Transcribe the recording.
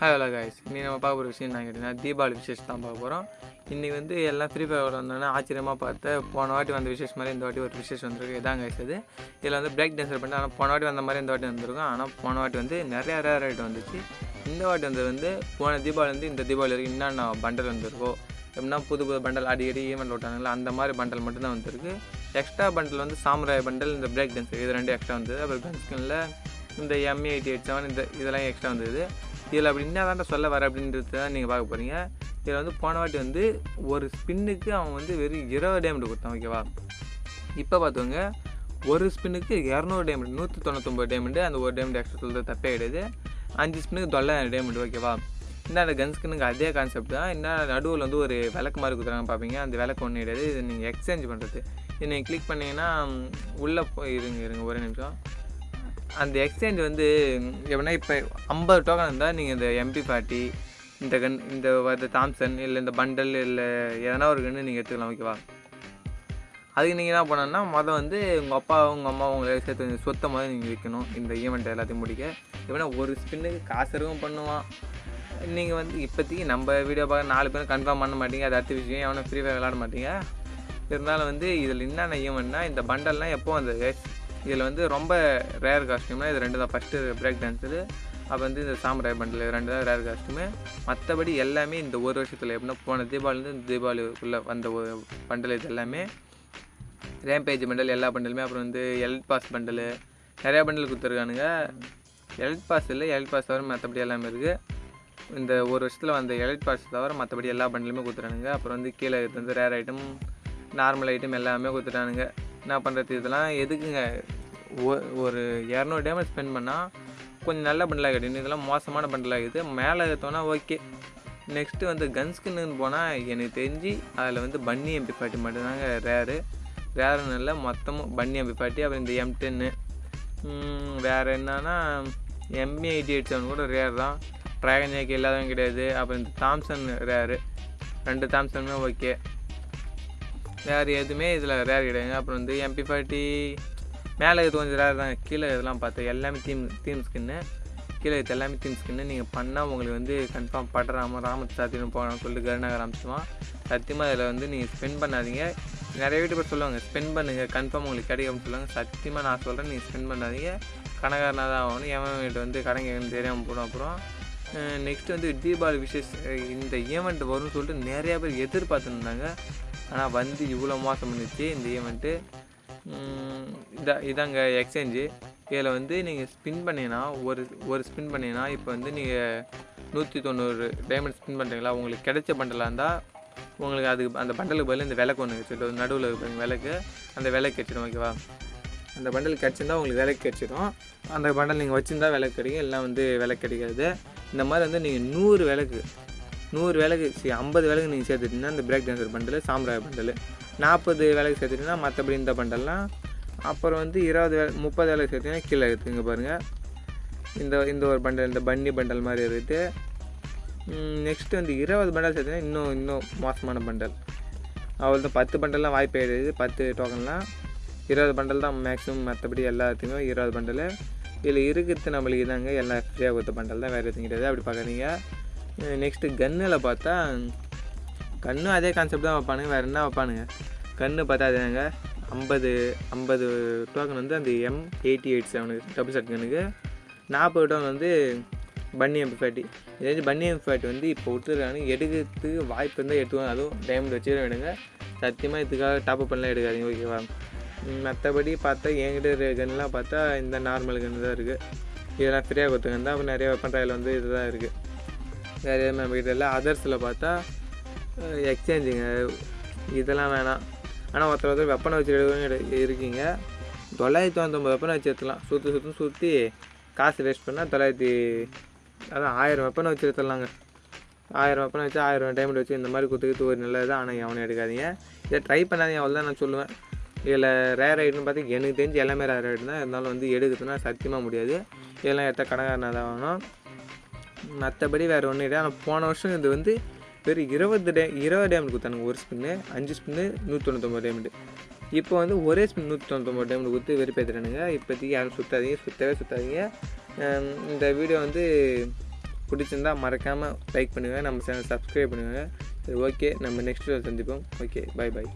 Hi hello guys இன்றைக்கி நம்ம பார்க்க போகிற விஷயம் என்ன கேட்டிங்கன்னா தீபாவளி விசேஷம் தான் பார்க்க போகிறோம் இன்றைக்கி வந்து எல்லாம் ஃப்ரீ ஃபயர் வந்தோன்னே ஆச்சரியமாக பார்த்து போன வாட்டி வந்த விசேஷம் மாதிரி இந்த வாட்டி ஒரு விசேஷம் வந்திருக்கு. இதான் guys இது இதில் வந்து பிரேக் டான்ஸர் பண்ணி ஆனால் போன வாட்டி வந்த மாதிரி இந்த வாட்டி வந்திருக்கும். ஆனால் போன வாட்டி வந்து நிறைய ரேர் ஐட்டம் வந்துச்சு. இந்த வாட்டி வந்து வந்து போன தீபாவளி வந்து இந்த தீபாவளி வரைக்கும் என்னென்ன பண்டல் வந்திருக்கோ எப்படின்னா புது புது பண்டல் அடிக்கடி ஈவெண்ட் விட்டாங்களா அந்த மாதிரி பண்டல் மட்டும்தான் வந்திருக்கு. எக்ஸ்ட்ரா பண்டல் வந்து சாம்ராய் பண்டல் இந்த பிரேக் டான்ஸர் இது ரெண்டு எக்ஸ்ட்ரா வந்தது. அப்புறம் கன்ஸ்கின்ல இந்த எம்இ எயிட்டி எயிட் செவன் இந்த இதெல்லாம் எக்ஸ்ட்ரா வந்தது. இதில் அப்படி என்ன தான் சொல்ல வர அப்படின்றது தான் நீங்கள் பார்க்க போகிறீங்க இதில் வந்து போன வாட்டி வந்து ஒரு ஸ்பின்னுக்கு அவன் வந்து வெறும் இருபது டேமெண்ட் கொடுத்தான் ஓகேவா இப்போ பார்த்துக்கோங்க ஒரு ஸ்பின்னுக்கு இரநூறு டேமெண்ட் நூற்றி தொண்ணூத்தொம்பது டேமெண்ட் அந்த ஒரு டேமெண்ட் எக்ஸ்ட்ரா சொல்கிறது தப்பே கிடையாது. அஞ்சு ஸ்பின்னுக்கு தொள்ளாயிரம் டேமெண்ட் ஓகேவா இந்த கன் ஸ்கின்னுக்கு அதே கான்செப்ட் தான். என்ன நடுவில் வந்து ஒரு விளக்கு மாதிரி கொடுத்துறாங்க பார்ப்பீங்க அந்த விளக்கு ஒன்றும் கிடையாது. இது நீங்கள் எக்ஸ்சேஞ்ச் பண்ணுறது இது நீங்கள் கிளிக் பண்ணிங்கன்னா உள்ளே போய் இருங்க இருங்க ஒரே நிமிஷம். அந்த எக்ஸ்சேஞ்ச் வந்து எப்படின்னா இப்போ ஐம்பது டோக்கன் இருந்தால் நீங்கள் இந்த எம்பி பார்ட்டி இந்த கன் இந்த இந்த தாம்சன் இல்லை இந்த பண்டல் இல்லை எதனா ஒரு கன்று நீங்கள் எடுத்துக்கலாம் ஓகேவா அதுக்கு நீங்கள் என்ன பண்ணணும்னா மொதல் வந்து உங்கள் அப்பா உங்கள் அம்மா உங்களை சேர்த்து கொஞ்சம் சொத்தை மாதிரி நீங்கள் விற்கணும். இந்த ஈவெண்ட் எல்லாத்தையும் முடிக்க. எப்படின்னா ஒரு ஸ்பின்னுக்கு காசு இருக்கும் பண்ணுவான். நீங்கள் வந்து இப்போதைக்கு நம்ம வீடியோ பார்க்க நாலு பேரும் கன்ஃபார்ம் பண்ண மாட்டீங்க. அது அடுத்த விஷயம். எவனும் ஃப்ரீ ஃபயர் விளாட மாட்டீங்க. இருந்தாலும் வந்து இதில் என்னென்ன ஈவெண்ட்னா இந்த பண்டல்லாம் எப்போ வந்தது? இதில் வந்து ரொம்ப ரேர் காஸ்ட்யூம்னா இது ரெண்டு தான். ஃபஸ்ட்டு பிரேக் டான்ஸு அப்போ வந்து இந்த சாம்ராய் பண்டில் ரெண்டு தான் ரேர் காஸ்ட்யூமு மற்றபடி எல்லாமே இந்த ஒரு வருஷத்தில் எப்படின்னா போன தீபாவளிலேருந்து இந்த தீபாவளிக்குள்ளே வந்த ஒரு பண்டல் இது எல்லாமே. ரேம்பேஜ் பண்டல் எல்லா பண்டலுமே அப்புறம் வந்து எல்ட் பாஸ் பண்டலு நிறையா பண்டல் கொடுத்துருக்கானுங்க. எல்ட் பாஸ் இல்லை எல்ட் பாஸ் தவிர மற்றபடி எல்லாமே இருக்குது இந்த ஒரு வருஷத்தில் வந்த எலைட் பாஸ் தவிர மற்றபடி எல்லா பண்டலுமே கொடுத்துட்டானுங்க அப்புறம் வந்து கீழே இது வந்து ரேர் ஐட்டம் நார்மல் ஐட்டம் எல்லாமே கொடுத்துட்டானுங்க. என்ன பண்ணுறது இதெல்லாம் எதுக்குங்க? ஒ- ஒரு இரநூறு டேமேஜ் ஸ்பெண்ட் பண்ணால் கொஞ்சம் நல்ல பண்டலாக கிடைக்கும் இதெல்லாம் மோசமான பண்டலாக இருக்குது மேலே ஏற்றோன்னா ஓகே நெக்ஸ்ட்டு வந்து கன்ஸ்கின்னு போனால் எனக்கு தெரிஞ்சு அதில் வந்து பன்னி எம்பி பாட்டி மட்டும்தாங்க ரேரு ரேருன்னு இல்லை மொத்தமும் பன்னி எம்பி பாட்டி அப்புறம் இந்த எம் டென்னு வேறு என்னன்னா எம்பி எயிட்டி எயிட் செவன் கூட ரேர் தான். ட்ராகன் ஜேக்கு இல்லாதவங்க கிடையாது. அப்புறம் இந்த தாம்சன் ரேரு ரெண்டு தாம்சனுமே ஓகே வேறு எதுவுமே இதில் ரேர் கிடையாது. அப்புறம் வந்து எம்பி ஃபார்ட்டி மேலே இது கொஞ்சம் ரேர் தான். கீழே இதெல்லாம் பார்த்தேன் எல்லாமே தீம் தீம் ஸ்கின்னு கீழே இது எல்லாமே தீம் ஸ்கின்னு நீங்கள் பண்ணால் உங்களுக்கு வந்து கன்ஃபார்ம் படுறாம ராமத்து சாத்தியம் போகணும்னு சொல்லிட்டு கருணாகர் ஆரம்பிச்சிடுவான் சத்தியமாக இதில் வந்து நீங்கள் ஸ்பெண்ட் பண்ணாதீங்க. நிறைய வீட்டு சொல்லுவாங்க ஸ்பெண்ட் பண்ணுங்கள் கன்ஃபார்ம் உங்களுக்கு கிடைக்கும்னு சொல்லுவாங்க. சத்தியமாக நான் சொல்கிறேன் நீங்கள் ஸ்பெண்ட் பண்ணாதீங்க. கணக்காரனாக தான் ஆகணும். எவன் வீட்டு வந்து கடைங்க தெரியாமல் போடும் அப்புறம். நெக்ஸ்ட் வந்து தீபாவளி விசேஷ் இந்த ஈவெண்ட் வரும்னு சொல்லிட்டு நிறையா பேர் எதிர்பார்த்துருந்தாங்க ஆனால் வந்து இவ்வளோ மோசம் பண்ணிச்சு இந்த ஈவெண்ட்டு இதா இதாங்க எக்ஸ்சேஞ்சு இதில் வந்து நீங்கள் ஸ்பின் பண்ணீங்கன்னா ஒரு ஒரு ஸ்பின் பண்ணீங்கன்னா இப்போ வந்து நீங்கள் நூற்றி தொண்ணூறு டைமண்ட் ஸ்பின் பண்ணுறீங்களா உங்களுக்கு கிடைச்ச பண்டலாக இருந்தால் உங்களுக்கு அதுக்கு அந்த பண்டலுக்கு பதில் இந்த விளக்கு ஒன்று வச்சுட்டு நடுவில் இருக்கிற விளக்கு அந்த விளக்கு வச்சிடும் ஓகேவா அந்த பண்டல் கிடச்சிருந்தா உங்களுக்கு விலைக்கு கிடச்சிடும் அந்த பண்டல் நீங்கள் வச்சுருந்தா விலைக்கு கிடைக்கும். எல்லாம் வந்து விலை கிடைக்காது. இந்த மாதிரி வந்து நீங்கள் நூறு விலைக்கு நூறு வேலைக்கு சரி ஐம்பது வேலைக்கு நீங்கள் சேர்த்துட்டிங்கன்னா இந்த break dancer bundle samurai bundle நாற்பது வேலைக்கு சேர்த்துட்டிங்கன்னா மற்றபடி இந்த பண்டல்லாம் அப்புறம் வந்து இருபது வேலை முப்பது வேலைக்கு சேர்த்திங்கன்னா கீழே இருக்குங்க பாருங்கள் இந்த இந்த ஒரு பண்டல் இந்த பன்னி பண்டல் மாதிரி இருக்குது நெக்ஸ்ட்டு வந்து இருபது பண்டல் சேர்த்திங்கன்னா இன்னும் இன்னும் மோசமான பண்டல் அவள் தான் பத்து பண்டல்லாம் வாய்ப்பு ஆகிடுது பத்து டோக்கன்லாம் இருபது பண்டல் தான் மேக்ஸிமம் மற்றபடி எல்லாத்துக்குமே இருபது பண்டல் இதில் இருக்கிறது நம்மளுக்கு இதாங்க. எல்லாம் ஃப்ரீயாக கொடுத்த பண்டல் தான். வேறு எதுவும் கிடையாது. அப்படி பார்க்குறீங்க நெக்ஸ்ட்டு கன்னில் பார்த்தா கன்னும் அதே கான்செப்ட் தான் வைப்பானுங்க. வேறு என்ன வைப்பானுங்க? கன்று பார்த்தா அதுங்க ஐம்பது ஐம்பது டோக்கன் வந்து அந்த எம் எயிட்டி எயிட் செவனுக்கு டபுள் செட் கன்னுக்கு நாற்பது டோக்கன் வந்து பன்னி எம்பி ஃபேட்டி இதே பன்னி எம்பி ஃபேட்டி வந்து இப்போ விட்டுருக்காங்க எடுக்கிறதுக்கு வாய்ப்பு இருந்தால் எடுத்துவாங்க அதுவும் டைமண்ட் வச்சுக்கிற விடுங்க. சத்தியமாக இதுக்காக டாப் அப் பண்ணலாம் எடுக்காதீங்க ஓகேவா மற்றபடி பார்த்தா என்கிட்ட இருக்கிற கன்லாம் பார்த்தா இந்த நார்மல் கன்று தான் இருக்குது இதெல்லாம் ஃப்ரீயாக கொடுத்துருக்கேன் தான். அப்புறம் நிறைய வெப்பன் ட்ராயில் வந்து இதுதான் இருக்குது வேறு எதுவும் நம்ம இல்லை. அதர்ஸில் பார்த்தா எக்ஸ்சேஞ்சுங்க இதெல்லாம் வேணாம். ஆனால் ஒருத்தர் ஒருத்தர் வெப்பனை வச்சு இருக்கீங்க. தொள்ளாயிரத்தி தொண்ணூத்தொம்பது வெப்பனை வச்சு எடுத்துலாம் சுற்றி சுற்றி சுற்றி காசு வேஸ்ட் பண்ணால் தொள்ளாயிரத்தி அதான் ஆயிரம் வெப்பனை வச்சு எடுத்துடலாங்க. ஆயிரம் வெப்பனை வச்சு ஆயிரம் டைமண்ட் வச்சு இந்த மாதிரி கொடுத்துக்கிட்டு ஒரு நல்லது ஆனால் எவனையும் எடுக்காதீங்க. இதை ட்ரை பண்ணாதீங்க. அவ்வளோ தான் நான் சொல்லுவேன். இதில் ரேர் ஐட்டம் பார்த்து எனக்கு தெரிஞ்சு எல்லாமே ரேர் ஐட்டம் தான். இருந்தாலும் வந்து எடுக்கிறதுனா சத்தியமாக முடியாது. இதெல்லாம் எடுத்தால் கடைக்காரனாக தான் வாங்கணும் மற்றபடி வேறு ஒன்றும் இல்லை. ஆனால் போன வருஷம் இது வந்து வெறும் இருபது டே இருபது டேமெண்ட் கொடுத்தானுங்க. ஒரு ஸ்பின்னு அஞ்சு ஸ்பின்னு நூற்றி தொண்ணூத்தொம்பது டேமெண்ட் இப்போ வந்து ஒரே ஸ்பின் நூற்றி தொண்ணூத்தொம்பது டேமெண்ட் கொடுத்து வெறுப்பேற்றுறானுங்க இப்போதைக்கு யாரும் சுற்றாதீங்க சுற்றவே சுற்றாதீங்க இந்த வீடியோ வந்து பிடிச்சிருந்தா மறக்காமல் லைக் பண்ணுங்கள் நம்ம சேனல் சப்ஸ்கிரைப் பண்ணுங்கள் சரி ஓகே நம்ம நெக்ஸ்ட் சந்திப்போம். Okay bye by